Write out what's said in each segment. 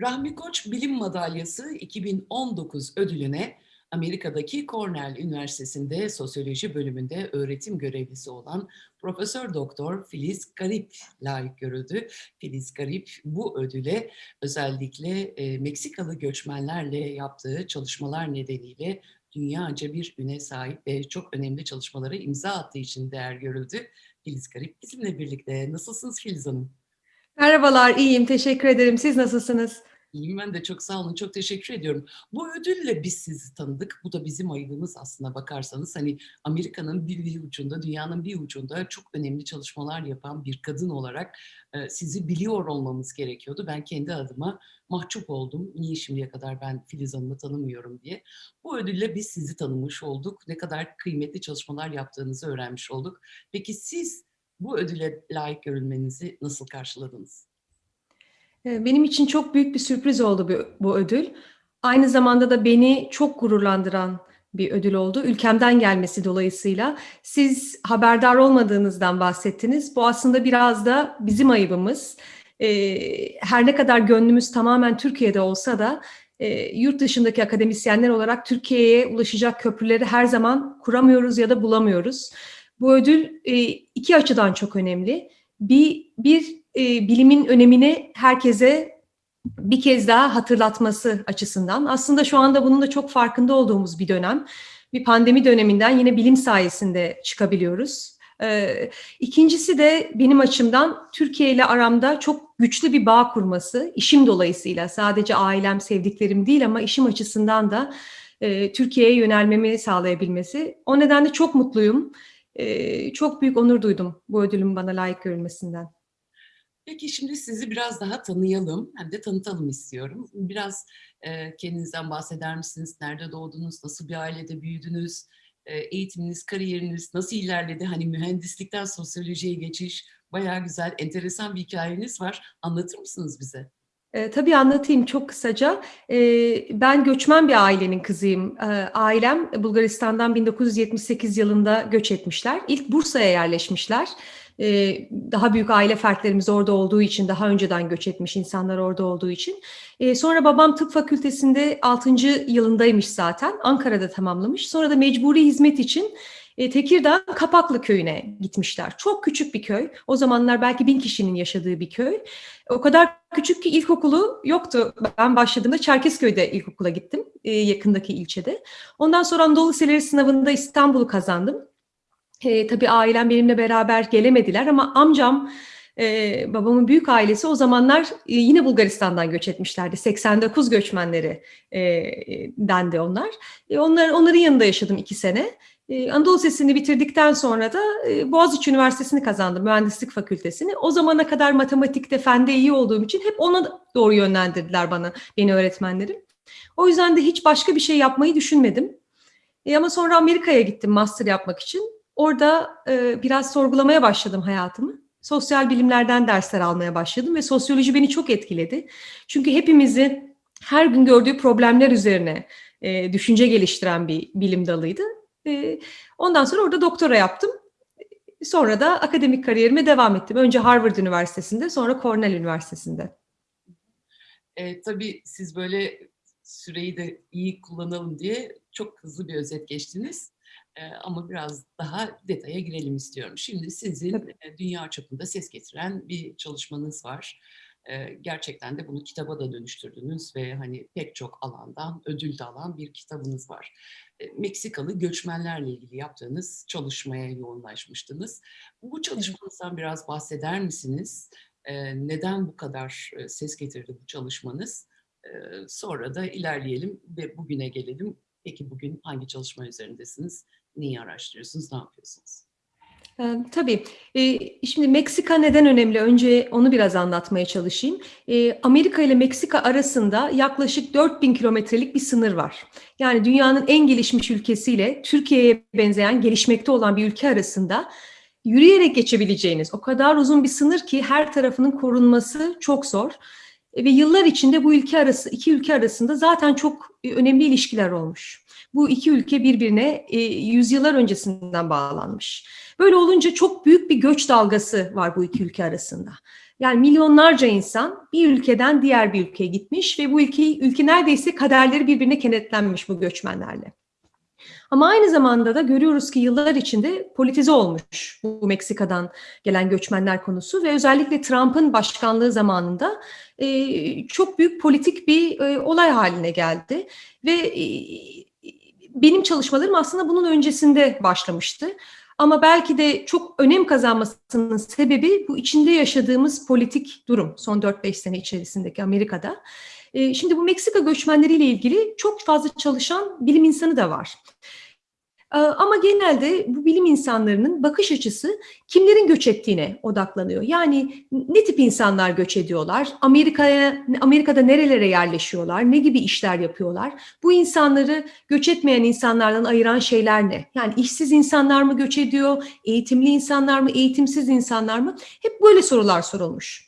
Rahmi Koç Bilim Madalyası 2019 ödülüne Amerika'daki Cornell Üniversitesi'nde sosyoloji bölümünde öğretim görevlisi olan Profesör Doktor Filiz Garip layık görüldü. Filiz Garip bu ödüle özellikle e, Meksikalı göçmenlerle yaptığı çalışmalar nedeniyle dünyaca bir üne sahip ve çok önemli çalışmalara imza attığı için değer görüldü. Filiz Garip bizimle birlikte. Nasılsınız Filiz Hanım? Merhabalar, iyiyim. Teşekkür ederim. Siz nasılsınız? İyiyim ben de çok sağ olun. Çok teşekkür ediyorum. Bu ödülle biz sizi tanıdık. Bu da bizim ayıbımız aslına bakarsanız. Hani Amerika'nın bir, ucunda, dünyanın bir ucunda çok önemli çalışmalar yapan bir kadın olarak e, sizi biliyor olmamız gerekiyordu. Ben kendi adıma mahcup oldum. Niye şimdiye kadar ben Filiz Hanım'ı tanımıyorum diye. Bu ödülle biz sizi tanımış olduk. Ne kadar kıymetli çalışmalar yaptığınızı öğrenmiş olduk. Peki siz bu ödüle layık görülmenizi nasıl karşıladınız? Ee, benim için çok büyük bir sürpriz oldu bu, ödül. Aynı zamanda da beni çok gururlandıran bir ödül oldu. Ülkemden gelmesi dolayısıyla. Siz haberdar olmadığınızdan bahsettiniz. Bu aslında biraz da bizim ayıbımız. Ee, her ne kadar gönlümüz tamamen Türkiye'de olsa da e, yurt dışındaki akademisyenler olarak Türkiye'ye ulaşacak köprüleri her zaman kuramıyoruz ya da bulamıyoruz. Bu ödül e, iki açıdan çok önemli. Bir, bir e, bilimin önemini herkese bir kez daha hatırlatması açısından. Aslında şu anda bunun da çok farkında olduğumuz bir dönem. Bir pandemi döneminden yine bilim sayesinde çıkabiliyoruz. Ee, ikincisi de benim açımdan Türkiye ile aramda çok güçlü bir bağ kurması, işim dolayısıyla sadece ailem, sevdiklerim değil ama işim açısından da e, Türkiye'ye yönelmemi sağlayabilmesi. O nedenle çok mutluyum. Çok büyük onur duydum bu ödülün bana layık görülmesinden. Peki şimdi sizi biraz daha tanıyalım hem de tanıtalım istiyorum. Biraz e, kendinizden bahseder misiniz? Nerede doğdunuz? Nasıl bir ailede büyüdünüz? E, eğitiminiz, kariyeriniz nasıl ilerledi? Hani mühendislikten sosyolojiye geçiş bayağı güzel, enteresan bir hikayeniz var. Anlatır mısınız bize? E, tabii anlatayım çok kısaca. E, ben göçmen bir ailenin kızıyım. E, ailem Bulgaristan'dan 1978 yılında göç etmişler. İlk Bursa'ya yerleşmişler. E, daha büyük aile fertlerimiz orada olduğu için, daha önceden göç etmiş insanlar orada olduğu için. E, sonra babam tıp fakültesinde 6. yılındaymış zaten. Ankara'da tamamlamış. Sonra da mecburi hizmet için e, Tekirdağ Kapaklı köyüne gitmişler. Çok küçük bir köy. O zamanlar belki bin kişinin yaşadığı bir köy. O kadar küçük ki ilkokulu yoktu. Ben başladığımda Çerkezköy'de ilkokula gittim. E, yakındaki ilçede. Ondan sonra Anadolu Liseleri sınavında İstanbul'u kazandım. E, tabii ailem benimle beraber gelemediler ama amcam ee, babamın büyük ailesi o zamanlar e, yine Bulgaristan'dan göç etmişlerdi. 89 göçmenleri e, dendi onlar. E, onlar onların yanında yaşadım iki sene. E, Anadolu Lisesi'ni bitirdikten sonra da e, Boğaziçi Üniversitesi'ni kazandım, Mühendislik Fakültesini. O zamana kadar matematikte, fende iyi olduğum için hep ona doğru yönlendirdiler bana, beni öğretmenlerim. O yüzden de hiç başka bir şey yapmayı düşünmedim. E, ama sonra Amerika'ya gittim master yapmak için. Orada e, biraz sorgulamaya başladım hayatımı. Sosyal bilimlerden dersler almaya başladım ve sosyoloji beni çok etkiledi. Çünkü hepimizi her gün gördüğü problemler üzerine e, düşünce geliştiren bir bilim dalıydı. E, ondan sonra orada doktora yaptım. Sonra da akademik kariyerime devam ettim. Önce Harvard Üniversitesi'nde, sonra Cornell Üniversitesi'nde. E, tabii siz böyle süreyi de iyi kullanalım diye çok hızlı bir özet geçtiniz. E, ama biraz daha detaya girelim istiyorum. Şimdi sizin Tabii. dünya çapında ses getiren bir çalışmanız var. E, gerçekten de bunu kitaba da dönüştürdünüz ve hani pek çok alandan ödül de alan bir kitabınız var. Meksikalı göçmenlerle ilgili yaptığınız çalışmaya yoğunlaşmıştınız. Bu çalışmanızdan biraz bahseder misiniz? Neden bu kadar ses getirdi bu çalışmanız? Sonra da ilerleyelim ve bugüne gelelim. Peki bugün hangi çalışma üzerindesiniz? Neyi araştırıyorsunuz? Ne yapıyorsunuz? Tabii. Şimdi Meksika neden önemli? Önce onu biraz anlatmaya çalışayım. Amerika ile Meksika arasında yaklaşık 4000 kilometrelik bir sınır var. Yani dünyanın en gelişmiş ülkesiyle Türkiye'ye benzeyen gelişmekte olan bir ülke arasında yürüyerek geçebileceğiniz o kadar uzun bir sınır ki her tarafının korunması çok zor. E, ve yıllar içinde bu ülke arası iki ülke arasında zaten çok önemli ilişkiler olmuş. Bu iki ülke birbirine e, yüzyıllar öncesinden bağlanmış. Böyle olunca çok büyük bir göç dalgası var bu iki ülke arasında. Yani milyonlarca insan bir ülkeden diğer bir ülkeye gitmiş ve bu ülkeyi ülke neredeyse kaderleri birbirine kenetlenmiş bu göçmenlerle. Ama aynı zamanda da görüyoruz ki yıllar içinde politize olmuş bu Meksika'dan gelen göçmenler konusu ve özellikle Trump'ın başkanlığı zamanında e, çok büyük politik bir e, olay haline geldi ve e, benim çalışmalarım aslında bunun öncesinde başlamıştı. Ama belki de çok önem kazanmasının sebebi bu içinde yaşadığımız politik durum son 4-5 sene içerisindeki Amerika'da. Şimdi bu Meksika göçmenleriyle ilgili çok fazla çalışan bilim insanı da var. E, ama genelde bu bilim insanlarının bakış açısı kimlerin göç ettiğine odaklanıyor. Yani ne tip insanlar göç ediyorlar? Amerika'ya Amerika'da nerelere yerleşiyorlar? Ne gibi işler yapıyorlar? Bu insanları göç etmeyen insanlardan ayıran şeyler ne? Yani işsiz insanlar mı göç ediyor? Eğitimli insanlar mı? Eğitimsiz insanlar mı? Hep böyle sorular sorulmuş.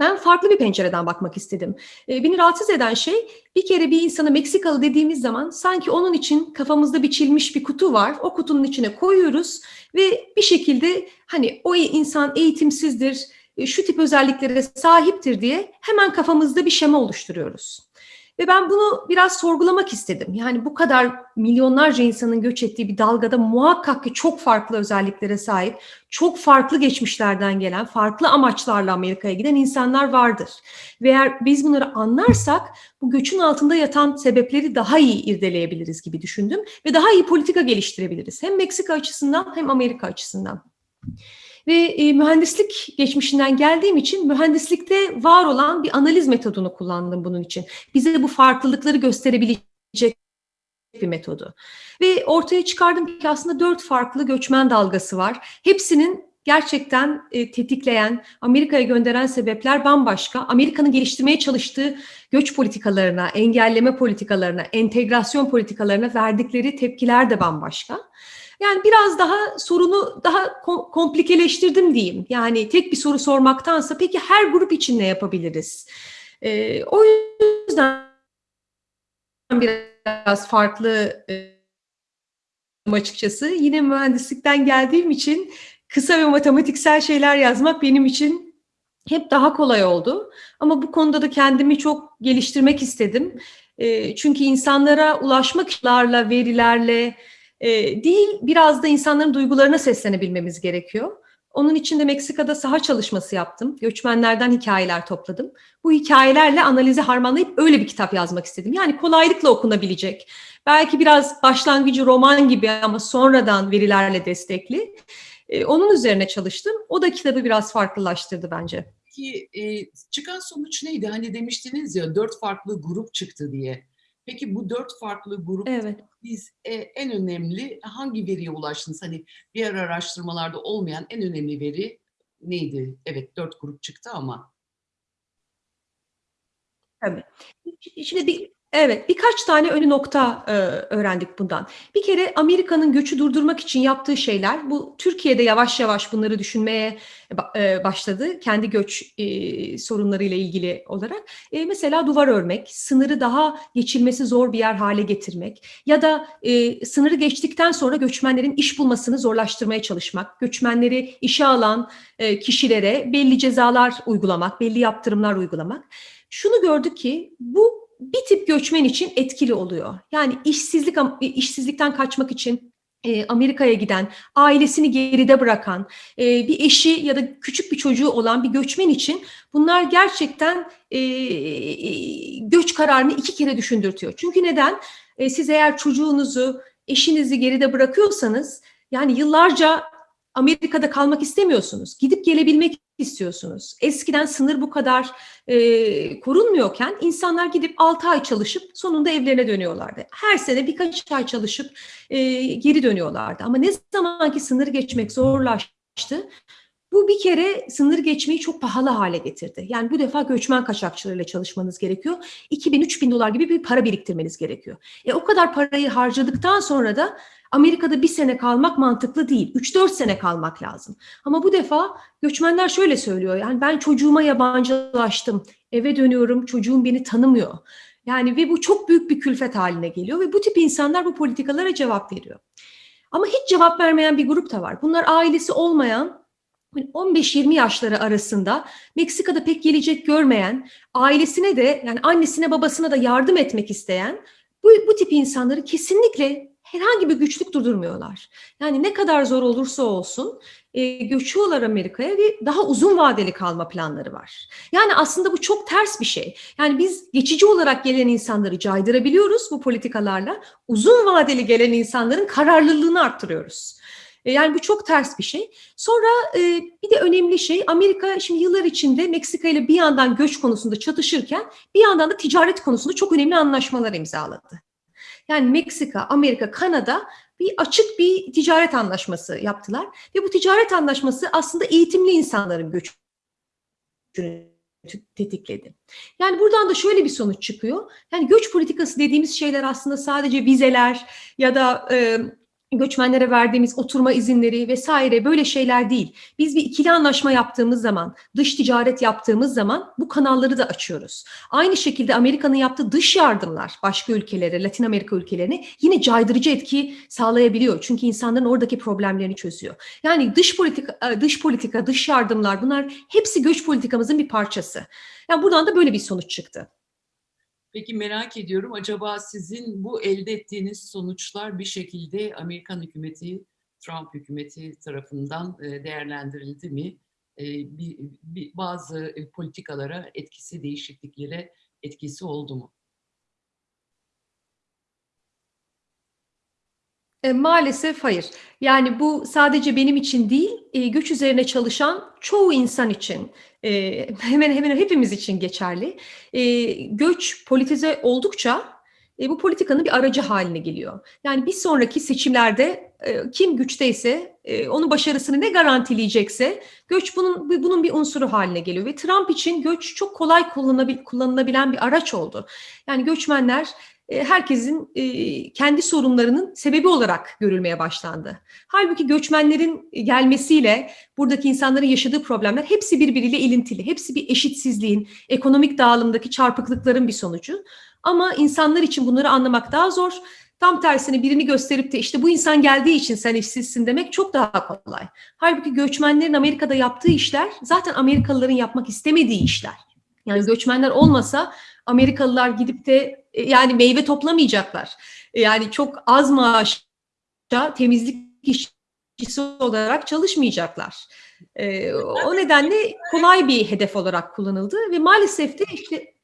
Ben farklı bir pencereden bakmak istedim. E, beni rahatsız eden şey bir kere bir insana Meksikalı dediğimiz zaman sanki onun için kafamızda biçilmiş bir kutu var. O kutunun içine koyuyoruz ve bir şekilde hani o insan eğitimsizdir, e, şu tip özelliklere sahiptir diye hemen kafamızda bir şema oluşturuyoruz. Ve ben bunu biraz sorgulamak istedim. Yani bu kadar milyonlarca insanın göç ettiği bir dalgada muhakkak ki çok farklı özelliklere sahip, çok farklı geçmişlerden gelen, farklı amaçlarla Amerika'ya giden insanlar vardır. Ve eğer biz bunları anlarsak bu göçün altında yatan sebepleri daha iyi irdeleyebiliriz gibi düşündüm ve daha iyi politika geliştirebiliriz. Hem Meksika açısından hem Amerika açısından. Ve e, mühendislik geçmişinden geldiğim için mühendislikte var olan bir analiz metodunu kullandım bunun için. Bize bu farklılıkları gösterebilecek bir metodu. Ve ortaya çıkardım ki aslında dört farklı göçmen dalgası var. Hepsinin gerçekten e, tetikleyen, Amerika'ya gönderen sebepler bambaşka. Amerika'nın geliştirmeye çalıştığı göç politikalarına, engelleme politikalarına, entegrasyon politikalarına verdikleri tepkiler de bambaşka. Yani biraz daha sorunu daha komplikeleştirdim diyeyim. Yani tek bir soru sormaktansa peki her grup için ne yapabiliriz? Ee, o yüzden biraz farklı e, açıkçası. Yine mühendislikten geldiğim için kısa ve matematiksel şeyler yazmak benim için hep daha kolay oldu. Ama bu konuda da kendimi çok geliştirmek istedim. E, çünkü insanlara ulaşmaklarla, verilerle, e, değil biraz da insanların duygularına seslenebilmemiz gerekiyor. Onun için de Meksika'da saha çalışması yaptım. Göçmenlerden hikayeler topladım. Bu hikayelerle analizi harmanlayıp öyle bir kitap yazmak istedim. Yani kolaylıkla okunabilecek. Belki biraz başlangıcı roman gibi ama sonradan verilerle destekli. Ee, onun üzerine çalıştım. O da kitabı biraz farklılaştırdı bence. Peki e, çıkan sonuç neydi? Hani demiştiniz ya dört farklı grup çıktı diye. Peki bu dört farklı grup evet. biz e, en önemli hangi veriye ulaştınız? Hani diğer araştırmalarda olmayan en önemli veri neydi? Evet dört grup çıktı ama. Tabii. Şimdi bir, Evet, birkaç tane önü nokta e, öğrendik bundan. Bir kere Amerika'nın göçü durdurmak için yaptığı şeyler, bu Türkiye'de yavaş yavaş bunları düşünmeye e, başladı. Kendi göç e, sorunlarıyla ilgili olarak. E, mesela duvar örmek, sınırı daha geçilmesi zor bir yer hale getirmek ya da e, sınırı geçtikten sonra göçmenlerin iş bulmasını zorlaştırmaya çalışmak, göçmenleri işe alan e, kişilere belli cezalar uygulamak, belli yaptırımlar uygulamak. Şunu gördük ki bu bir tip göçmen için etkili oluyor. Yani işsizlik işsizlikten kaçmak için e, Amerika'ya giden, ailesini geride bırakan, e, bir eşi ya da küçük bir çocuğu olan bir göçmen için bunlar gerçekten e, göç kararını iki kere düşündürtüyor. Çünkü neden? Siz eğer çocuğunuzu, eşinizi geride bırakıyorsanız yani yıllarca Amerika'da kalmak istemiyorsunuz. Gidip gelebilmek istiyorsunuz. Eskiden sınır bu kadar e, korunmuyorken insanlar gidip 6 ay çalışıp sonunda evlerine dönüyorlardı. Her sene birkaç ay çalışıp e, geri dönüyorlardı. Ama ne zamanki sınır geçmek zorlaştı, bu bir kere sınır geçmeyi çok pahalı hale getirdi. Yani bu defa göçmen kaçakçılarıyla çalışmanız gerekiyor. 2000-3000 dolar gibi bir para biriktirmeniz gerekiyor. E o kadar parayı harcadıktan sonra da Amerika'da bir sene kalmak mantıklı değil. 3-4 sene kalmak lazım. Ama bu defa göçmenler şöyle söylüyor. Yani ben çocuğuma yabancılaştım. Eve dönüyorum. Çocuğum beni tanımıyor. Yani ve bu çok büyük bir külfet haline geliyor ve bu tip insanlar bu politikalara cevap veriyor. Ama hiç cevap vermeyen bir grup da var. Bunlar ailesi olmayan 15-20 hani yaşları arasında Meksika'da pek gelecek görmeyen, ailesine de yani annesine babasına da yardım etmek isteyen bu, bu tip insanları kesinlikle herhangi bir güçlük durdurmuyorlar. Yani ne kadar zor olursa olsun e, göçüyorlar Amerika'ya ve daha uzun vadeli kalma planları var. Yani aslında bu çok ters bir şey. Yani biz geçici olarak gelen insanları caydırabiliyoruz bu politikalarla. Uzun vadeli gelen insanların kararlılığını arttırıyoruz. E, yani bu çok ters bir şey. Sonra e, bir de önemli şey Amerika şimdi yıllar içinde Meksika ile bir yandan göç konusunda çatışırken bir yandan da ticaret konusunda çok önemli anlaşmalar imzaladı. Yani Meksika, Amerika, Kanada bir açık bir ticaret anlaşması yaptılar ve bu ticaret anlaşması aslında eğitimli insanların göçünü tetikledi. Yani buradan da şöyle bir sonuç çıkıyor. Yani göç politikası dediğimiz şeyler aslında sadece vizeler ya da e, göçmenlere verdiğimiz oturma izinleri vesaire böyle şeyler değil. Biz bir ikili anlaşma yaptığımız zaman, dış ticaret yaptığımız zaman bu kanalları da açıyoruz. Aynı şekilde Amerika'nın yaptığı dış yardımlar başka ülkelere, Latin Amerika ülkelerine yine caydırıcı etki sağlayabiliyor. Çünkü insanların oradaki problemlerini çözüyor. Yani dış politika, dış politika, dış yardımlar bunlar hepsi göç politikamızın bir parçası. Yani buradan da böyle bir sonuç çıktı. Peki merak ediyorum acaba sizin bu elde ettiğiniz sonuçlar bir şekilde Amerikan hükümeti, Trump hükümeti tarafından e, değerlendirildi mi? E, bir, bazı e, politikalara etkisi, değişikliklere etkisi oldu mu? E, maalesef hayır. Yani bu sadece benim için değil, e, göç üzerine çalışan çoğu insan için, e, hemen hemen hepimiz için geçerli. E, göç politize oldukça bu politikanın bir aracı haline geliyor. Yani bir sonraki seçimlerde kim güçteyse, onun başarısını ne garantileyecekse göç bunun bunun bir unsuru haline geliyor. Ve Trump için göç çok kolay kullanılabil, kullanılabilen bir araç oldu. Yani göçmenler herkesin e, kendi sorunlarının sebebi olarak görülmeye başlandı. Halbuki göçmenlerin gelmesiyle buradaki insanların yaşadığı problemler hepsi birbiriyle ilintili. Hepsi bir eşitsizliğin, ekonomik dağılımdaki çarpıklıkların bir sonucu. Ama insanlar için bunları anlamak daha zor. Tam tersine birini gösterip de işte bu insan geldiği için sen işsizsin demek çok daha kolay. Halbuki göçmenlerin Amerika'da yaptığı işler zaten Amerikalıların yapmak istemediği işler. Yani göçmenler olmasa Amerikalılar gidip de e, yani meyve toplamayacaklar. Yani çok az maaşa temizlik işçisi olarak çalışmayacaklar. E, o nedenle kolay bir hedef olarak kullanıldı ve maalesef de işte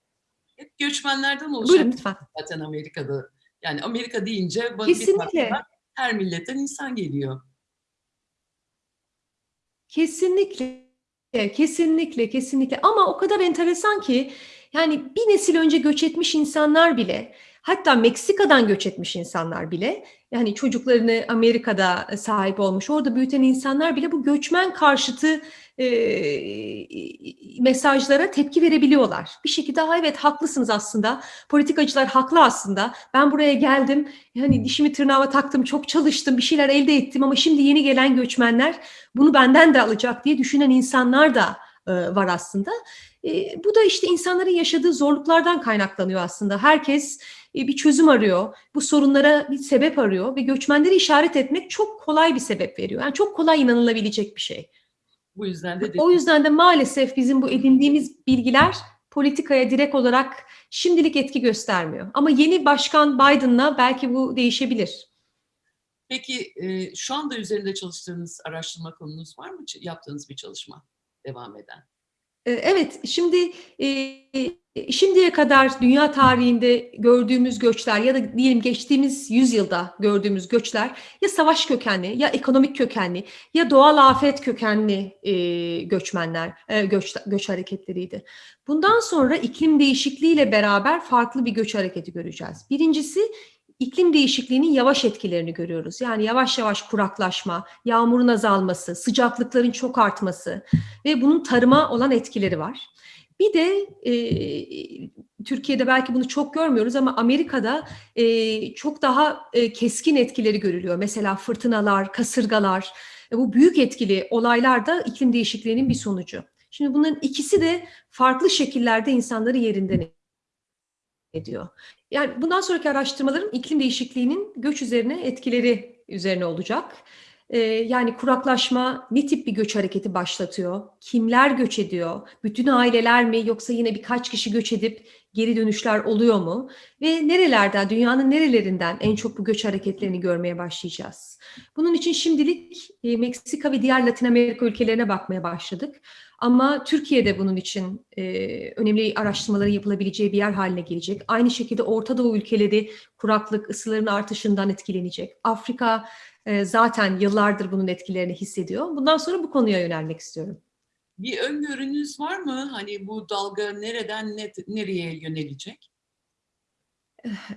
hep göçmenlerden oluşan Buyurun lütfen. zaten Amerika'da. Yani Amerika deyince Kesinlikle. her milletten insan geliyor. Kesinlikle, kesinlikle, kesinlikle. Ama o kadar enteresan ki yani bir nesil önce göç etmiş insanlar bile, hatta Meksika'dan göç etmiş insanlar bile, yani çocuklarını Amerika'da sahip olmuş, orada büyüten insanlar bile bu göçmen karşıtı e, mesajlara tepki verebiliyorlar. Bir şekilde ha evet haklısınız aslında, politikacılar haklı aslında, ben buraya geldim, yani dişimi tırnağıma taktım, çok çalıştım, bir şeyler elde ettim ama şimdi yeni gelen göçmenler bunu benden de alacak diye düşünen insanlar da e, var aslında. E, bu da işte insanların yaşadığı zorluklardan kaynaklanıyor aslında. Herkes e, bir çözüm arıyor, bu sorunlara bir sebep arıyor ve göçmenleri işaret etmek çok kolay bir sebep veriyor. Yani çok kolay inanılabilecek bir şey. Bu yüzden de o yüzden de maalesef bizim bu edindiğimiz bilgiler politikaya direkt olarak şimdilik etki göstermiyor. Ama yeni başkan Biden'la belki bu değişebilir. Peki e, şu anda üzerinde çalıştığınız araştırma konunuz var mı? Yaptığınız bir çalışma devam eden? Evet, şimdi şimdiye kadar dünya tarihinde gördüğümüz göçler ya da diyelim geçtiğimiz yüzyılda gördüğümüz göçler ya savaş kökenli ya ekonomik kökenli ya doğal afet kökenli göçmenler, göç, göç hareketleriydi. Bundan sonra iklim değişikliğiyle beraber farklı bir göç hareketi göreceğiz. Birincisi iklim değişikliğinin yavaş etkilerini görüyoruz. Yani yavaş yavaş kuraklaşma, yağmurun azalması, sıcaklıkların çok artması ve bunun tarıma olan etkileri var. Bir de e, Türkiye'de belki bunu çok görmüyoruz ama Amerika'da e, çok daha e, keskin etkileri görülüyor. Mesela fırtınalar, kasırgalar, e, bu büyük etkili olaylar da iklim değişikliğinin bir sonucu. Şimdi bunların ikisi de farklı şekillerde insanları yerinden ediyor. Yani bundan sonraki araştırmalarım iklim değişikliğinin göç üzerine etkileri üzerine olacak. Ee, yani kuraklaşma ne tip bir göç hareketi başlatıyor? Kimler göç ediyor? Bütün aileler mi yoksa yine birkaç kişi göç edip geri dönüşler oluyor mu? Ve nerelerden, dünyanın nerelerinden en çok bu göç hareketlerini görmeye başlayacağız? Bunun için şimdilik e, Meksika ve diğer Latin Amerika ülkelerine bakmaya başladık. Ama Türkiye'de bunun için e, önemli araştırmaların yapılabileceği bir yer haline gelecek. Aynı şekilde Orta Doğu ülkeleri kuraklık, ısıların artışından etkilenecek. Afrika e, zaten yıllardır bunun etkilerini hissediyor. Bundan sonra bu konuya yönelmek istiyorum. Bir öngörünüz var mı? Hani bu dalga nereden ne, nereye yönelecek?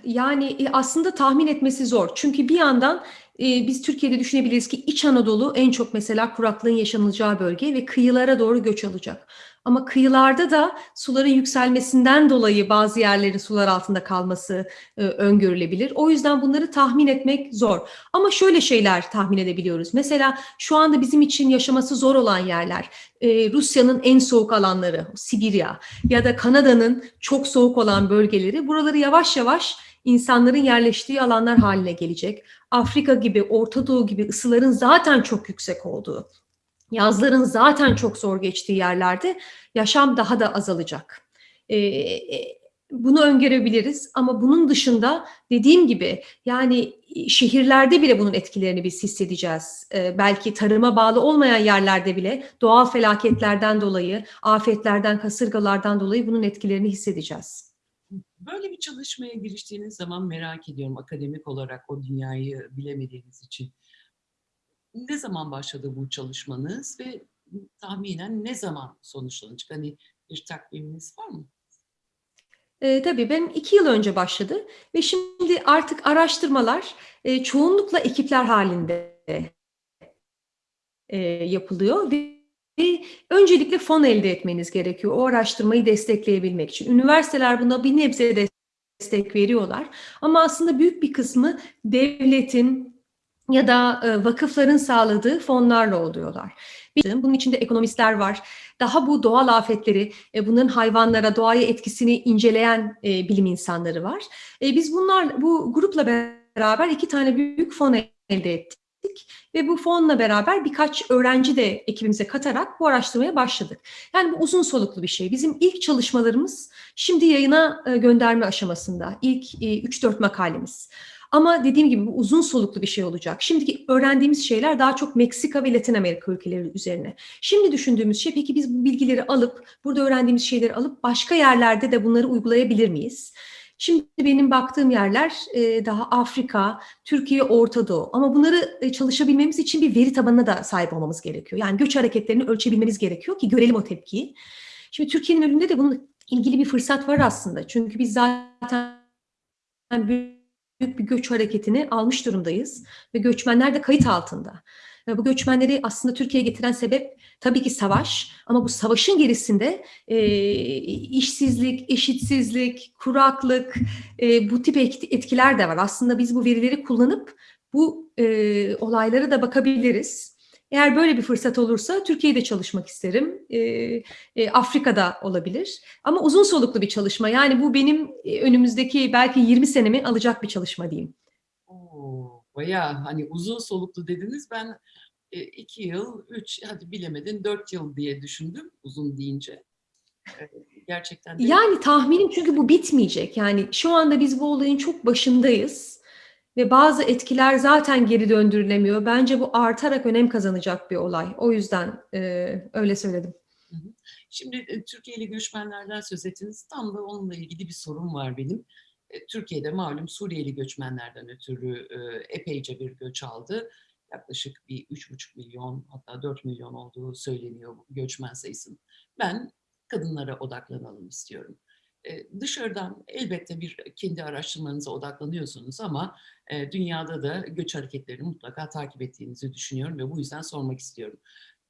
Yani e, aslında tahmin etmesi zor. Çünkü bir yandan e, biz Türkiye'de düşünebiliriz ki İç Anadolu en çok mesela kuraklığın yaşanılacağı bölge ve kıyılara doğru göç alacak. Ama kıyılarda da suların yükselmesinden dolayı bazı yerlerin sular altında kalması e, öngörülebilir. O yüzden bunları tahmin etmek zor. Ama şöyle şeyler tahmin edebiliyoruz. Mesela şu anda bizim için yaşaması zor olan yerler, e, Rusya'nın en soğuk alanları, Sibirya ya da Kanada'nın çok soğuk olan bölgeleri, buraları yavaş yavaş insanların yerleştiği alanlar haline gelecek. Afrika gibi, Orta Doğu gibi ısıların zaten çok yüksek olduğu, yazların zaten çok zor geçtiği yerlerde yaşam daha da azalacak. Ee, bunu öngörebiliriz ama bunun dışında dediğim gibi yani şehirlerde bile bunun etkilerini biz hissedeceğiz. Ee, belki tarıma bağlı olmayan yerlerde bile doğal felaketlerden dolayı, afetlerden, kasırgalardan dolayı bunun etkilerini hissedeceğiz. Böyle bir çalışmaya giriştiğiniz zaman merak ediyorum akademik olarak o dünyayı bilemediğiniz için. Ne zaman başladı bu çalışmanız ve tahminen ne zaman sonuçlanacak? Hani bir takviminiz var mı? E, tabii benim iki yıl önce başladı ve şimdi artık araştırmalar e, çoğunlukla ekipler halinde e, yapılıyor ve öncelikle fon elde etmeniz gerekiyor o araştırmayı destekleyebilmek için. Üniversiteler buna bir nebze destek veriyorlar ama aslında büyük bir kısmı devletin ya da e, vakıfların sağladığı fonlarla oluyorlar. Bunun içinde ekonomistler var. Daha bu doğal afetleri, e, bunların hayvanlara, doğaya etkisini inceleyen e, bilim insanları var. Biz bunlar bu grupla beraber iki tane büyük fon elde ettik ve bu fonla beraber birkaç öğrenci de ekibimize katarak bu araştırmaya başladık. Yani bu uzun soluklu bir şey. Bizim ilk çalışmalarımız şimdi yayına gönderme aşamasında. İlk 3-4 makalemiz. Ama dediğim gibi bu uzun soluklu bir şey olacak. Şimdiki öğrendiğimiz şeyler daha çok Meksika ve Latin Amerika ülkeleri üzerine. Şimdi düşündüğümüz şey peki biz bu bilgileri alıp, burada öğrendiğimiz şeyleri alıp başka yerlerde de bunları uygulayabilir miyiz? Şimdi benim baktığım yerler e, daha Afrika, Türkiye, Orta Doğu. Ama bunları e, çalışabilmemiz için bir veri tabanına da sahip olmamız gerekiyor. Yani göç hareketlerini ölçebilmemiz gerekiyor ki görelim o tepkiyi. Şimdi Türkiye'nin önünde de bunun ilgili bir fırsat var aslında. Çünkü biz zaten büyük bir göç hareketini almış durumdayız ve göçmenler de kayıt altında. Ve bu göçmenleri aslında Türkiye'ye getiren sebep tabii ki savaş ama bu savaşın gerisinde e, işsizlik, eşitsizlik, kuraklık e, bu tip etkiler de var. Aslında biz bu verileri kullanıp bu e, olaylara da bakabiliriz. Eğer böyle bir fırsat olursa Türkiye'de çalışmak isterim. E, e, Afrika'da olabilir. Ama uzun soluklu bir çalışma. Yani bu benim e, önümüzdeki belki 20 senemi alacak bir çalışma diyeyim. Oo, bayağı hani uzun soluklu dediniz. Ben iki yıl, üç, hadi bilemedin dört yıl diye düşündüm uzun deyince. E, gerçekten de... Yani tahminim çünkü bu bitmeyecek. Yani şu anda biz bu olayın çok başındayız ve bazı etkiler zaten geri döndürülemiyor. Bence bu artarak önem kazanacak bir olay. O yüzden e, öyle söyledim. Şimdi e, Türkiye'li göçmenlerden söz ettiniz. Tam da onunla ilgili bir sorun var benim. E, Türkiye'de malum Suriyeli göçmenlerden ötürü e, epeyce bir göç aldı. Yaklaşık bir 3,5 milyon hatta 4 milyon olduğu söyleniyor göçmen sayısının. Ben kadınlara odaklanalım istiyorum. Dışarıdan elbette bir kendi araştırmanıza odaklanıyorsunuz ama dünyada da göç hareketlerini mutlaka takip ettiğinizi düşünüyorum ve bu yüzden sormak istiyorum.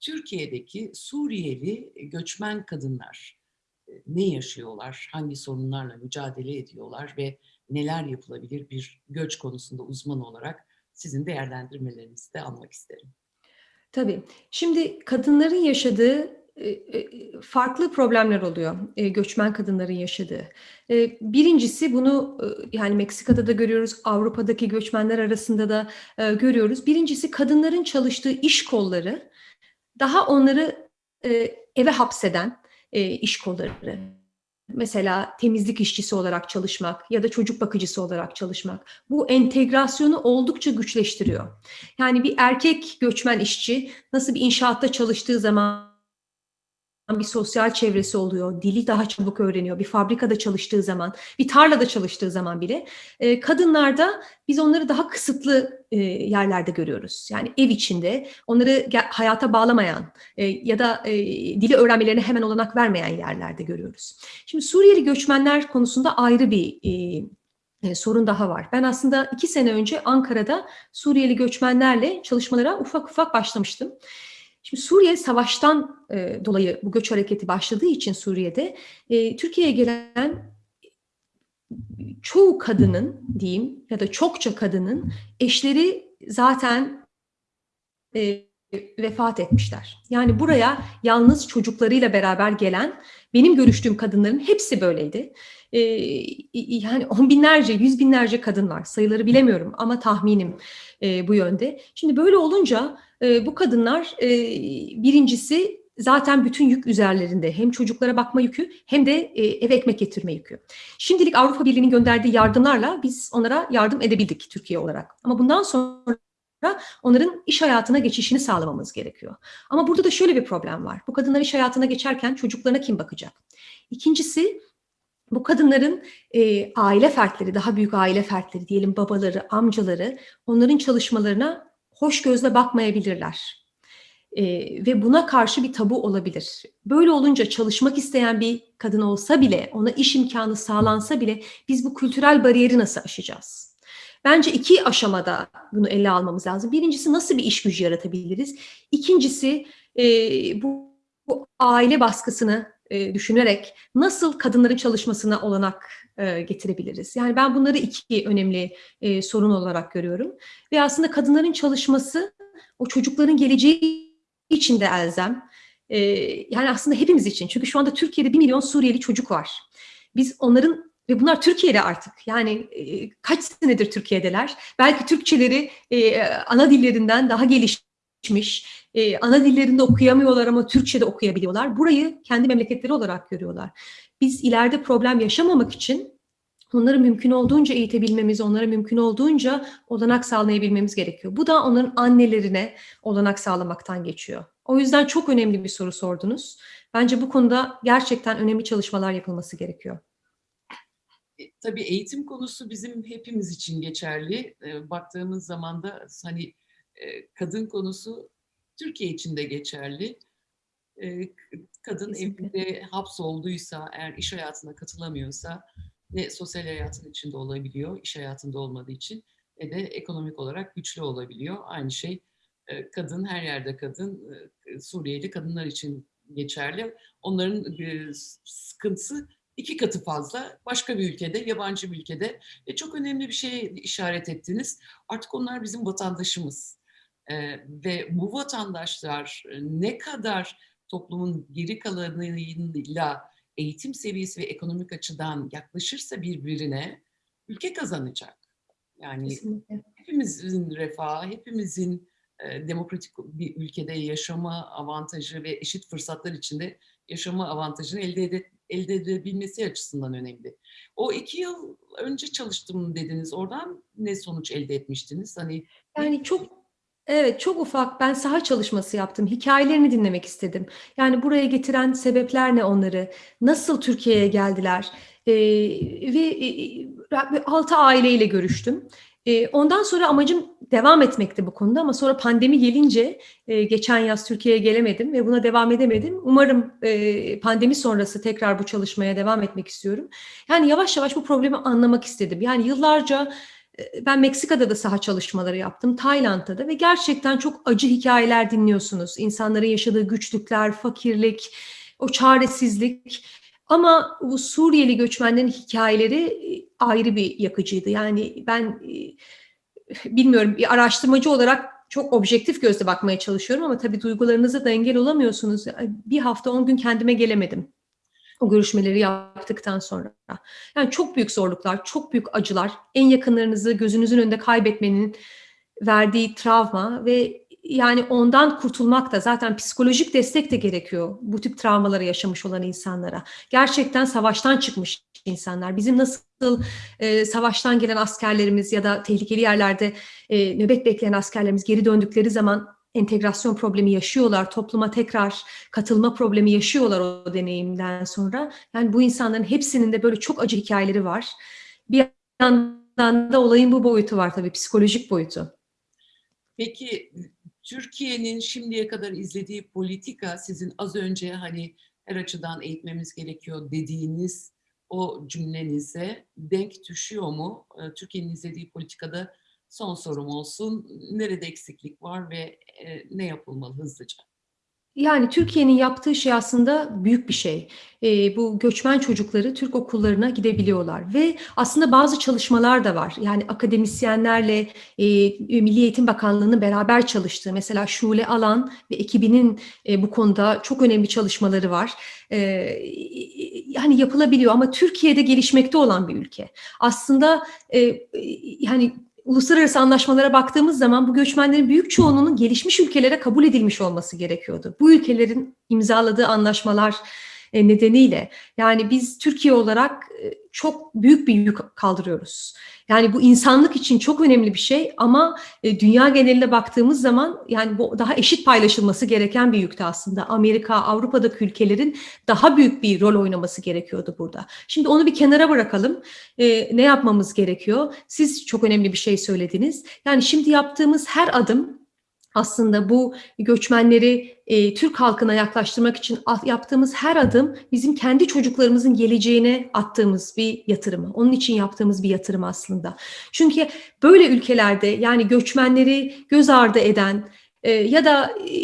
Türkiye'deki Suriyeli göçmen kadınlar ne yaşıyorlar, hangi sorunlarla mücadele ediyorlar ve neler yapılabilir bir göç konusunda uzman olarak sizin değerlendirmelerinizi de almak isterim. Tabii. Şimdi kadınların yaşadığı e, e, farklı problemler oluyor e, göçmen kadınların yaşadığı. Birincisi bunu yani Meksika'da da görüyoruz, Avrupa'daki göçmenler arasında da görüyoruz. Birincisi kadınların çalıştığı iş kolları daha onları eve hapseden iş kolları. Mesela temizlik işçisi olarak çalışmak ya da çocuk bakıcısı olarak çalışmak. Bu entegrasyonu oldukça güçleştiriyor. Yani bir erkek göçmen işçi nasıl bir inşaatta çalıştığı zaman bir sosyal çevresi oluyor, dili daha çabuk öğreniyor. Bir fabrikada çalıştığı zaman, bir tarlada çalıştığı zaman bile. E, kadınlarda biz onları daha kısıtlı e, yerlerde görüyoruz. Yani ev içinde onları hayata bağlamayan e, ya da e, dili öğrenmelerine hemen olanak vermeyen yerlerde görüyoruz. Şimdi Suriyeli göçmenler konusunda ayrı bir e, e, sorun daha var. Ben aslında iki sene önce Ankara'da Suriyeli göçmenlerle çalışmalara ufak ufak başlamıştım. Şimdi Suriye savaştan e, dolayı bu göç hareketi başladığı için Suriye'de e, Türkiye'ye gelen çoğu kadının diyeyim ya da çokça kadının eşleri zaten e, vefat etmişler. Yani buraya yalnız çocuklarıyla beraber gelen benim görüştüğüm kadınların hepsi böyleydi. E, yani on binlerce, yüz binlerce kadın var. Sayıları bilemiyorum ama tahminim e, bu yönde. Şimdi böyle olunca e, bu kadınlar e, birincisi zaten bütün yük üzerlerinde. Hem çocuklara bakma yükü hem de e, eve ekmek getirme yükü. Şimdilik Avrupa Birliği'nin gönderdiği yardımlarla biz onlara yardım edebildik Türkiye olarak. Ama bundan sonra onların iş hayatına geçişini sağlamamız gerekiyor. Ama burada da şöyle bir problem var. Bu kadınlar iş hayatına geçerken çocuklarına kim bakacak? İkincisi bu kadınların e, aile fertleri, daha büyük aile fertleri diyelim babaları, amcaları onların çalışmalarına hoş gözle bakmayabilirler. E, ve buna karşı bir tabu olabilir. Böyle olunca çalışmak isteyen bir kadın olsa bile, ona iş imkanı sağlansa bile biz bu kültürel bariyeri nasıl aşacağız? Bence iki aşamada bunu ele almamız lazım. Birincisi nasıl bir iş gücü yaratabiliriz? İkincisi e, bu, bu aile baskısını e, düşünerek nasıl kadınların çalışmasına olanak e, getirebiliriz? Yani ben bunları iki önemli e, sorun olarak görüyorum. Ve aslında kadınların çalışması o çocukların geleceği için de elzem. E, yani aslında hepimiz için. Çünkü şu anda Türkiye'de bir milyon Suriyeli çocuk var. Biz onların ve bunlar Türkiye'de artık. Yani kaç senedir Türkiye'deler. Belki Türkçeleri ana dillerinden daha gelişmiş. E, ana dillerinde okuyamıyorlar ama Türkçe'de okuyabiliyorlar. Burayı kendi memleketleri olarak görüyorlar. Biz ileride problem yaşamamak için onları mümkün olduğunca eğitebilmemiz, onlara mümkün olduğunca olanak sağlayabilmemiz gerekiyor. Bu da onların annelerine olanak sağlamaktan geçiyor. O yüzden çok önemli bir soru sordunuz. Bence bu konuda gerçekten önemli çalışmalar yapılması gerekiyor. E, tabii eğitim konusu bizim hepimiz için geçerli. E, baktığımız zaman da hani e, kadın konusu Türkiye için de geçerli. E, kadın Kesinlikle. evinde hapsolduysa, eğer iş hayatına katılamıyorsa ne sosyal hayatın içinde olabiliyor, iş hayatında olmadığı için ne de ekonomik olarak güçlü olabiliyor. Aynı şey e, kadın, her yerde kadın, e, Suriyeli kadınlar için geçerli. Onların e, sıkıntısı iki katı fazla başka bir ülkede, yabancı bir ülkede. Ve çok önemli bir şeye işaret ettiniz. Artık onlar bizim vatandaşımız. Ee, ve bu vatandaşlar ne kadar toplumun geri kalanıyla eğitim seviyesi ve ekonomik açıdan yaklaşırsa birbirine ülke kazanacak. Yani Kesinlikle. hepimizin refahı, hepimizin e, demokratik bir ülkede yaşama avantajı ve eşit fırsatlar içinde yaşama avantajını elde ede, elde edebilmesi açısından önemli. O iki yıl önce çalıştım dediniz. Oradan ne sonuç elde etmiştiniz? Hani Yani çok Evet, çok ufak. Ben saha çalışması yaptım. Hikayelerini dinlemek istedim. Yani buraya getiren sebepler ne onları? Nasıl Türkiye'ye geldiler? Ee, ve e, altı aileyle görüştüm. Ee, ondan sonra amacım devam etmekti bu konuda ama sonra pandemi gelince e, geçen yaz Türkiye'ye gelemedim ve buna devam edemedim. Umarım e, pandemi sonrası tekrar bu çalışmaya devam etmek istiyorum. Yani yavaş yavaş bu problemi anlamak istedim. Yani yıllarca ben Meksika'da da saha çalışmaları yaptım, Tayland'da da ve gerçekten çok acı hikayeler dinliyorsunuz. İnsanların yaşadığı güçlükler, fakirlik, o çaresizlik. Ama bu Suriyeli göçmenlerin hikayeleri e, ayrı bir yakıcıydı. Yani ben e, bilmiyorum bir araştırmacı olarak çok objektif gözle bakmaya çalışıyorum ama tabii duygularınıza da engel olamıyorsunuz. Bir hafta 10 gün kendime gelemedim. O görüşmeleri yaptıktan sonra. Yani çok büyük zorluklar, çok büyük acılar, en yakınlarınızı gözünüzün önünde kaybetmenin verdiği travma ve yani ondan kurtulmak da zaten psikolojik destek de gerekiyor bu tip travmaları yaşamış olan insanlara. Gerçekten savaştan çıkmış insanlar. Bizim nasıl e, savaştan gelen askerlerimiz ya da tehlikeli yerlerde e, nöbet bekleyen askerlerimiz geri döndükleri zaman entegrasyon problemi yaşıyorlar, topluma tekrar katılma problemi yaşıyorlar o deneyimden sonra. Yani bu insanların hepsinin de böyle çok acı hikayeleri var. Bir yandan da olayın bu boyutu var tabii, psikolojik boyutu. Peki Türkiye'nin şimdiye kadar izlediği politika sizin az önce hani her açıdan eğitmemiz gerekiyor dediğiniz o cümlenize denk düşüyor mu? Türkiye'nin izlediği politikada son sorum olsun. Nerede eksiklik var ve ne yapılmalı hızlıca? Yani Türkiye'nin yaptığı şey aslında büyük bir şey. Eee, bu göçmen çocukları Türk okullarına gidebiliyorlar ve aslında bazı çalışmalar da var. Yani akademisyenlerle, eee, Milli Eğitim Bakanlığı'nın beraber çalıştığı, mesela Şule Alan ve ekibinin, eee, bu konuda çok önemli çalışmaları var. Eee, yani yapılabiliyor ama Türkiye'de gelişmekte olan bir ülke. Aslında, eee, yani uluslararası anlaşmalara baktığımız zaman bu göçmenlerin büyük çoğunluğunun gelişmiş ülkelere kabul edilmiş olması gerekiyordu. Bu ülkelerin imzaladığı anlaşmalar nedeniyle yani biz Türkiye olarak e, çok büyük bir yük kaldırıyoruz. Yani bu insanlık için çok önemli bir şey ama e, dünya geneline baktığımız zaman yani bu daha eşit paylaşılması gereken bir yükte aslında. Amerika, Avrupa'daki ülkelerin daha büyük bir rol oynaması gerekiyordu burada. Şimdi onu bir kenara bırakalım. ne yapmamız gerekiyor? Siz çok önemli bir şey söylediniz. Yani şimdi yaptığımız her adım aslında bu göçmenleri e, Türk halkına yaklaştırmak için yaptığımız her adım bizim kendi çocuklarımızın geleceğine attığımız bir yatırım. Onun için yaptığımız bir yatırım aslında. Çünkü böyle ülkelerde yani göçmenleri göz ardı eden e, ya da e,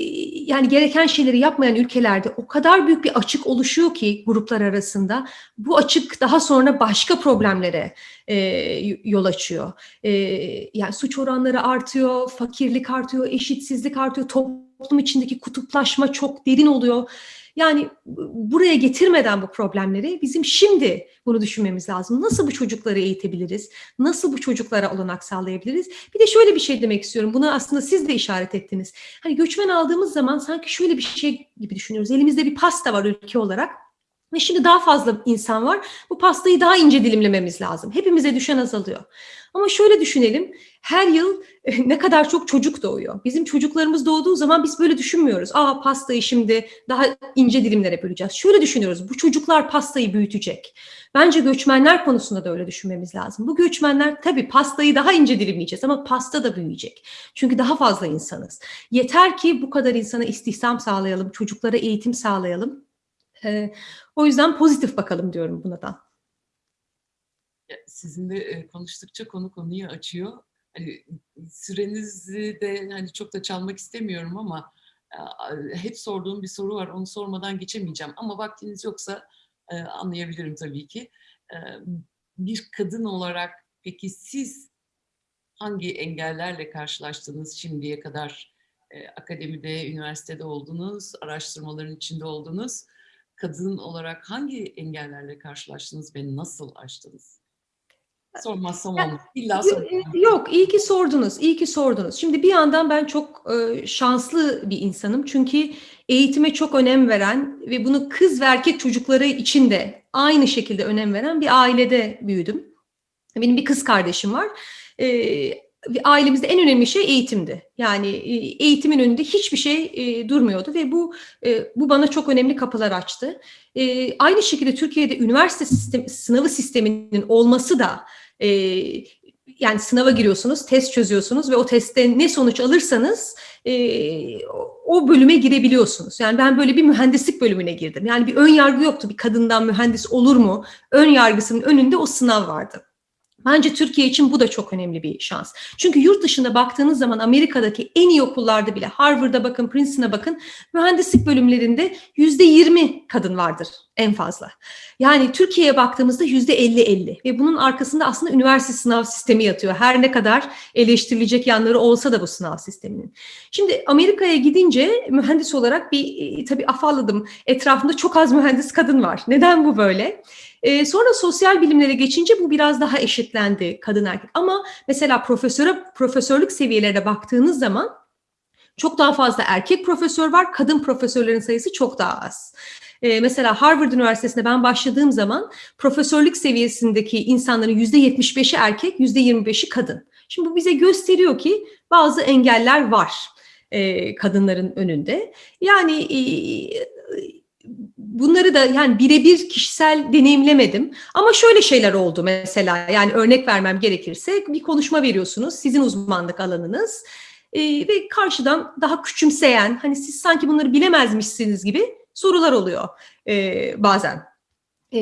yani gereken şeyleri yapmayan ülkelerde o kadar büyük bir açık oluşuyor ki gruplar arasında bu açık daha sonra başka problemlere e, yol açıyor. E, yani suç oranları artıyor, fakirlik artıyor, eşitsizlik artıyor, toplum içindeki kutuplaşma çok derin oluyor. Yani buraya getirmeden bu problemleri bizim şimdi bunu düşünmemiz lazım. Nasıl bu çocukları eğitebiliriz? Nasıl bu çocuklara olanak sağlayabiliriz? Bir de şöyle bir şey demek istiyorum. Bunu aslında siz de işaret ettiniz. Hani göçmen aldığımız zaman sanki şöyle bir şey gibi düşünüyoruz. Elimizde bir pasta var ülke olarak. Ve şimdi daha fazla insan var. Bu pastayı daha ince dilimlememiz lazım. Hepimize düşen azalıyor. Ama şöyle düşünelim. Her yıl ne kadar çok çocuk doğuyor. Bizim çocuklarımız doğduğu zaman biz böyle düşünmüyoruz. Aa pastayı şimdi daha ince dilimlere böleceğiz. Şöyle düşünüyoruz. Bu çocuklar pastayı büyütecek. Bence göçmenler konusunda da öyle düşünmemiz lazım. Bu göçmenler tabii pastayı daha ince dilimleyeceğiz ama pasta da büyüyecek. Çünkü daha fazla insanız. Yeter ki bu kadar insana istihdam sağlayalım, çocuklara eğitim sağlayalım. O yüzden pozitif bakalım diyorum buna da. Sizinle konuştukça konu konuyu açıyor. Hani sürenizi de hani çok da çalmak istemiyorum ama hep sorduğum bir soru var. Onu sormadan geçemeyeceğim. Ama vaktiniz yoksa anlayabilirim tabii ki. Bir kadın olarak peki siz hangi engellerle karşılaştınız şimdiye kadar? Akademide, üniversitede oldunuz, araştırmaların içinde oldunuz. Kadın olarak hangi engellerle karşılaştınız ve nasıl aştınız? Sormazsam olmaz. İlla soracağım. Yok, iyi ki sordunuz, iyi ki sordunuz. Şimdi bir yandan ben çok e, şanslı bir insanım. Çünkü eğitime çok önem veren ve bunu kız ve erkek çocukları için de aynı şekilde önem veren bir ailede büyüdüm. Benim bir kız kardeşim var. E, ailemizde en önemli şey eğitimdi. Yani eğitimin önünde hiçbir şey e, durmuyordu ve bu e, bu bana çok önemli kapılar açtı. E, aynı şekilde Türkiye'de üniversite sistem, sınavı sisteminin olması da e, yani sınava giriyorsunuz, test çözüyorsunuz ve o testte ne sonuç alırsanız e, o bölüme girebiliyorsunuz. Yani ben böyle bir mühendislik bölümüne girdim. Yani bir ön yargı yoktu. Bir kadından mühendis olur mu? Ön yargısının önünde o sınav vardı. Bence Türkiye için bu da çok önemli bir şans. Çünkü yurt dışında baktığınız zaman Amerika'daki en iyi okullarda bile Harvard'a bakın, Princeton'a bakın mühendislik bölümlerinde yüzde yirmi kadın vardır en fazla. Yani Türkiye'ye baktığımızda yüzde elli elli ve bunun arkasında aslında üniversite sınav sistemi yatıyor. Her ne kadar eleştirilecek yanları olsa da bu sınav sisteminin. Şimdi Amerika'ya gidince mühendis olarak bir e, tabii afalladım. Etrafımda çok az mühendis kadın var. Neden bu böyle? E, sonra sosyal bilimlere geçince bu biraz daha eşitlendi kadın erkek. Ama mesela profesöre profesörlük seviyelerine baktığınız zaman çok daha fazla erkek profesör var, kadın profesörlerin sayısı çok daha az. Ee, mesela Harvard Üniversitesi'nde ben başladığım zaman profesörlük seviyesindeki insanların yüzde 75'i erkek, yüzde 25'i kadın. Şimdi bu bize gösteriyor ki bazı engeller var e, kadınların önünde. Yani e, bunları da yani birebir kişisel deneyimlemedim. Ama şöyle şeyler oldu mesela yani örnek vermem gerekirse bir konuşma veriyorsunuz sizin uzmanlık alanınız e, ve karşıdan daha küçümseyen hani siz sanki bunları bilemezmişsiniz gibi sorular oluyor e, bazen. E,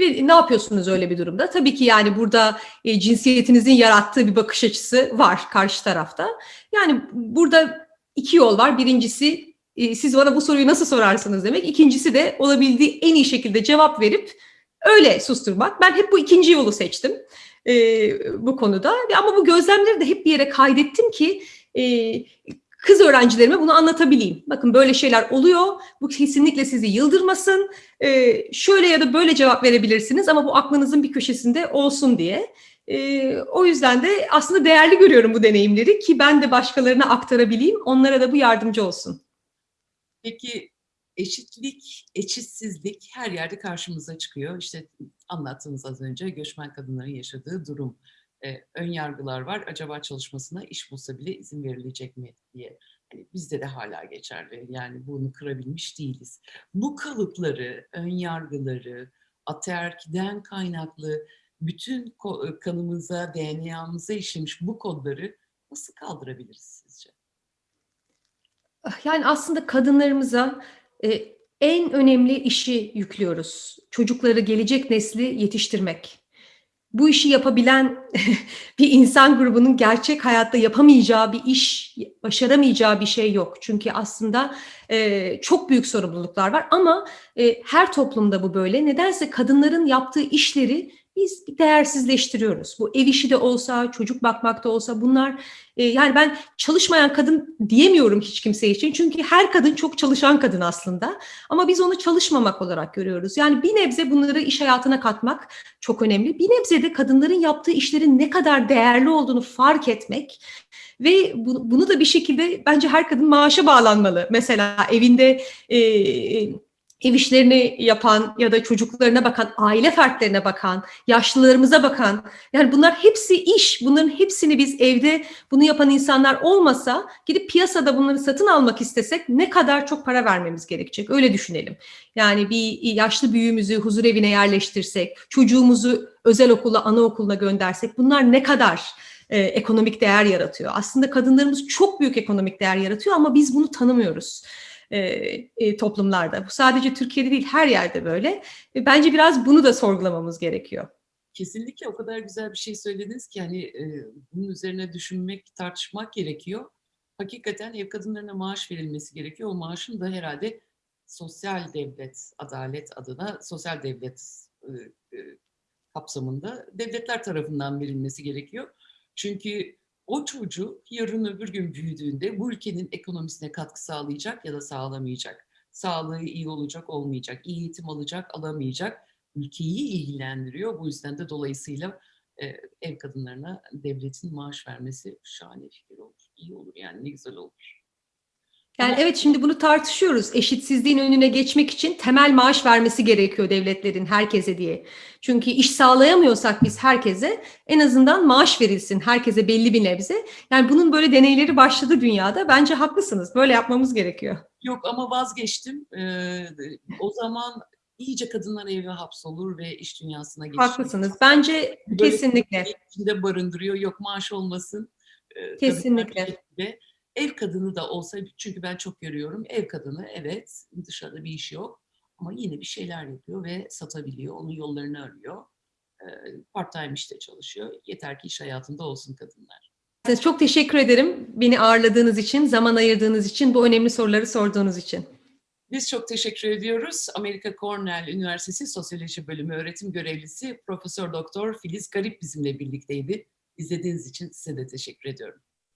ve ne yapıyorsunuz öyle bir durumda? Tabii ki yani burada e, cinsiyetinizin yarattığı bir bakış açısı var karşı tarafta. Yani burada iki yol var. Birincisi e, siz bana bu soruyu nasıl sorarsınız demek. İkincisi de olabildiği en iyi şekilde cevap verip öyle susturmak. Ben hep bu ikinci yolu seçtim e, bu konuda. Ama bu gözlemleri de hep bir yere kaydettim ki e, kız öğrencilerime bunu anlatabileyim. Bakın böyle şeyler oluyor. Bu kesinlikle sizi yıldırmasın. E, şöyle ya da böyle cevap verebilirsiniz ama bu aklınızın bir köşesinde olsun diye. E, o yüzden de aslında değerli görüyorum bu deneyimleri ki ben de başkalarına aktarabileyim. Onlara da bu yardımcı olsun. Peki eşitlik, eşitsizlik her yerde karşımıza çıkıyor. İşte anlattığınız az önce göçmen kadınların yaşadığı durum. Ee, ön yargılar var. Acaba çalışmasına iş bulsa bile izin verilecek mi diye. Yani bizde de hala geçerli. Yani bunu kırabilmiş değiliz. Bu kalıpları, ön yargıları, ataerkiden kaynaklı bütün kanımıza, DNA'mıza işlemiş bu kodları nasıl kaldırabiliriz sizce? Yani aslında kadınlarımıza e, en önemli işi yüklüyoruz. Çocukları, gelecek nesli yetiştirmek. Bu işi yapabilen bir insan grubunun gerçek hayatta yapamayacağı bir iş, başaramayacağı bir şey yok. Çünkü aslında e, çok büyük sorumluluklar var ama e, her toplumda bu böyle. Nedense kadınların yaptığı işleri biz değersizleştiriyoruz. Bu ev işi de olsa, çocuk bakmak da olsa bunlar e, yani ben çalışmayan kadın diyemiyorum hiç kimse için. Çünkü her kadın çok çalışan kadın aslında. Ama biz onu çalışmamak olarak görüyoruz. Yani bir nebze bunları iş hayatına katmak çok önemli. Bir nebze de kadınların yaptığı işlerin ne kadar değerli olduğunu fark etmek ve bu, bunu da bir şekilde bence her kadın maaşa bağlanmalı. Mesela evinde e, ev işlerini yapan ya da çocuklarına bakan, aile fertlerine bakan, yaşlılarımıza bakan, yani bunlar hepsi iş. Bunların hepsini biz evde bunu yapan insanlar olmasa gidip piyasada bunları satın almak istesek ne kadar çok para vermemiz gerekecek. Öyle düşünelim. Yani bir yaşlı büyüğümüzü huzur evine yerleştirsek, çocuğumuzu özel okula, anaokuluna göndersek bunlar ne kadar e, ekonomik değer yaratıyor? Aslında kadınlarımız çok büyük ekonomik değer yaratıyor ama biz bunu tanımıyoruz e, e, toplumlarda. Bu sadece Türkiye'de değil her yerde böyle. E, bence biraz bunu da sorgulamamız gerekiyor. Kesinlikle o kadar güzel bir şey söylediniz ki hani bunun üzerine düşünmek, tartışmak gerekiyor. Hakikaten ev kadınlarına maaş verilmesi gerekiyor. O maaşın da herhalde sosyal devlet, adalet adına sosyal devlet kapsamında devletler tarafından verilmesi gerekiyor. Çünkü o çocuk yarın öbür gün büyüdüğünde bu ülkenin ekonomisine katkı sağlayacak ya da sağlamayacak. Sağlığı iyi olacak, olmayacak, iyi eğitim alacak, alamayacak. Ülkeyi ilgilendiriyor. Bu yüzden de dolayısıyla e, ev kadınlarına devletin maaş vermesi şahane fikir olur. İyi olur yani ne güzel olur. Yani evet şimdi bunu tartışıyoruz. Eşitsizliğin önüne geçmek için temel maaş vermesi gerekiyor devletlerin herkese diye. Çünkü iş sağlayamıyorsak biz herkese en azından maaş verilsin herkese belli bir nebze. Yani bunun böyle deneyleri başladı dünyada. Bence haklısınız. Böyle yapmamız gerekiyor. Yok ama vazgeçtim. Ee, o zaman iyice kadınlar eve hapsolur ve iş dünyasına geçer. Haklısınız. Bence böyle kesinlikle. içinde barındırıyor. Yok maaş olmasın. Ee, kesinlikle. Tabii, Ev kadını da olsa çünkü ben çok görüyorum ev kadını evet dışarıda bir iş yok ama yine bir şeyler yapıyor ve satabiliyor. Onun yollarını arıyor. Ee, part-time işte çalışıyor. Yeter ki iş hayatında olsun kadınlar. Çok teşekkür ederim beni ağırladığınız için, zaman ayırdığınız için, bu önemli soruları sorduğunuz için. Biz çok teşekkür ediyoruz. Amerika Cornell Üniversitesi Sosyoloji Bölümü öğretim görevlisi Profesör Doktor Filiz Garip bizimle birlikteydi. İzlediğiniz için size de teşekkür ediyorum.